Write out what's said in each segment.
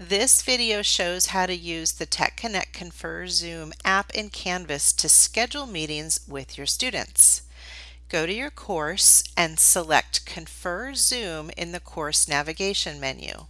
This video shows how to use the Tech Connect Confer Zoom app in Canvas to schedule meetings with your students. Go to your course and select Confer Zoom in the course navigation menu.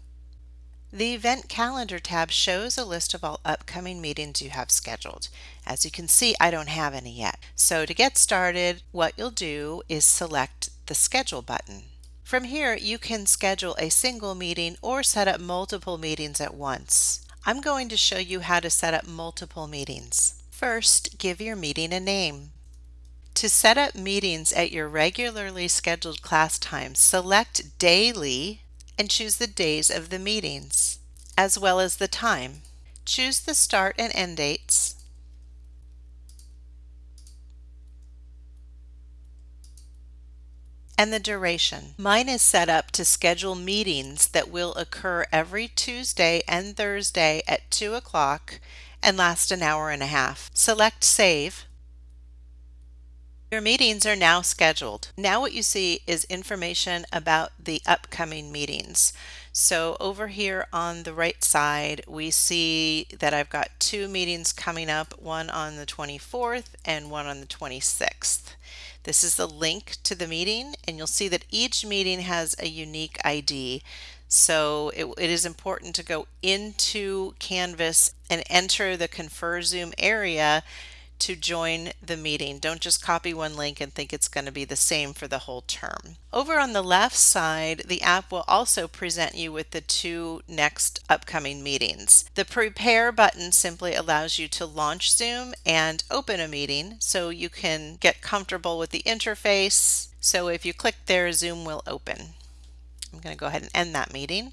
The Event Calendar tab shows a list of all upcoming meetings you have scheduled. As you can see, I don't have any yet. So to get started, what you'll do is select the Schedule button. From here, you can schedule a single meeting or set up multiple meetings at once. I'm going to show you how to set up multiple meetings. First, give your meeting a name. To set up meetings at your regularly scheduled class time, select Daily and choose the days of the meetings, as well as the time. Choose the start and end dates and the duration. Mine is set up to schedule meetings that will occur every Tuesday and Thursday at 2 o'clock and last an hour and a half. Select Save. Your meetings are now scheduled. Now what you see is information about the upcoming meetings. So over here on the right side, we see that I've got two meetings coming up, one on the 24th and one on the 26th. This is the link to the meeting and you'll see that each meeting has a unique ID. So it, it is important to go into Canvas and enter the Confer Zoom area to join the meeting. Don't just copy one link and think it's going to be the same for the whole term. Over on the left side, the app will also present you with the two next upcoming meetings. The Prepare button simply allows you to launch Zoom and open a meeting so you can get comfortable with the interface. So if you click there, Zoom will open. I'm going to go ahead and end that meeting.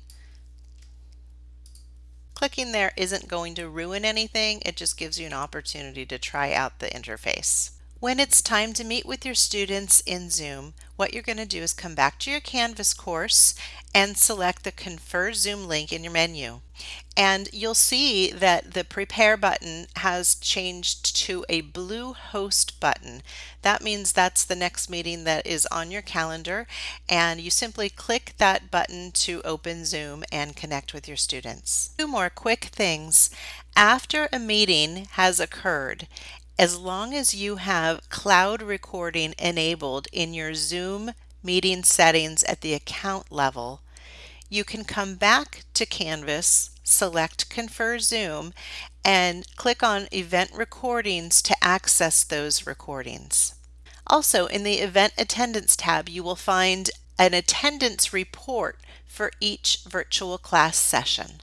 Clicking there isn't going to ruin anything, it just gives you an opportunity to try out the interface. When it's time to meet with your students in Zoom, what you're going to do is come back to your Canvas course and select the Confer Zoom link in your menu. And you'll see that the Prepare button has changed to a blue Host button. That means that's the next meeting that is on your calendar and you simply click that button to open Zoom and connect with your students. Two more quick things. After a meeting has occurred as long as you have cloud recording enabled in your Zoom meeting settings at the account level, you can come back to Canvas, select Confer Zoom, and click on Event Recordings to access those recordings. Also, in the Event Attendance tab, you will find an attendance report for each virtual class session.